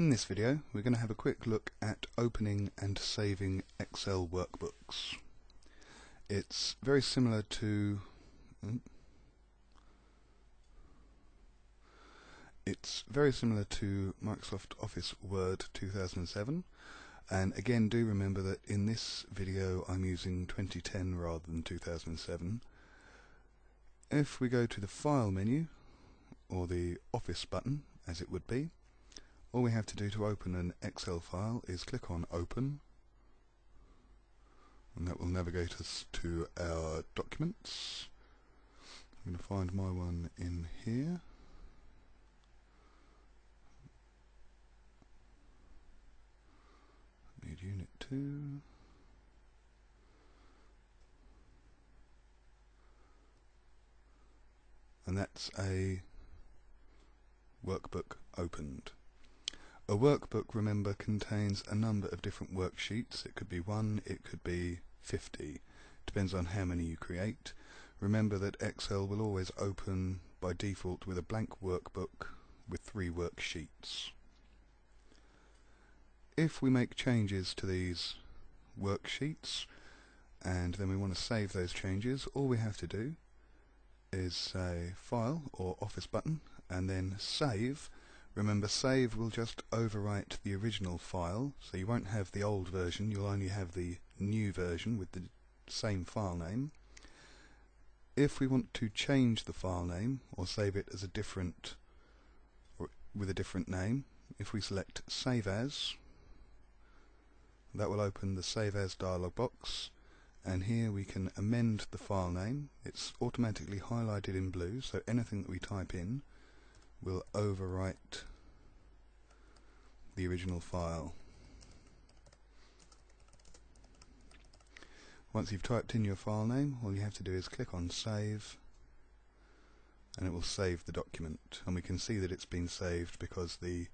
In this video we're going to have a quick look at opening and saving Excel workbooks. It's very similar to it's very similar to Microsoft Office Word 2007 and again do remember that in this video I'm using 2010 rather than 2007. If we go to the File menu or the Office button as it would be all we have to do to open an Excel file is click on Open and that will navigate us to our documents. I'm going to find my one in here. Need Unit 2. And that's a workbook opened. A workbook, remember, contains a number of different worksheets. It could be one, it could be 50. Depends on how many you create. Remember that Excel will always open by default with a blank workbook with three worksheets. If we make changes to these worksheets and then we want to save those changes, all we have to do is say File or Office button and then Save Remember, save will just overwrite the original file, so you won't have the old version, you'll only have the new version with the same file name. If we want to change the file name, or save it as a different, with a different name, if we select Save As, that will open the Save As dialog box, and here we can amend the file name. It's automatically highlighted in blue, so anything that we type in will overwrite the original file. Once you've typed in your file name, all you have to do is click on Save and it will save the document. And we can see that it's been saved because the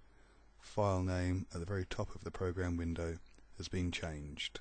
file name at the very top of the program window has been changed.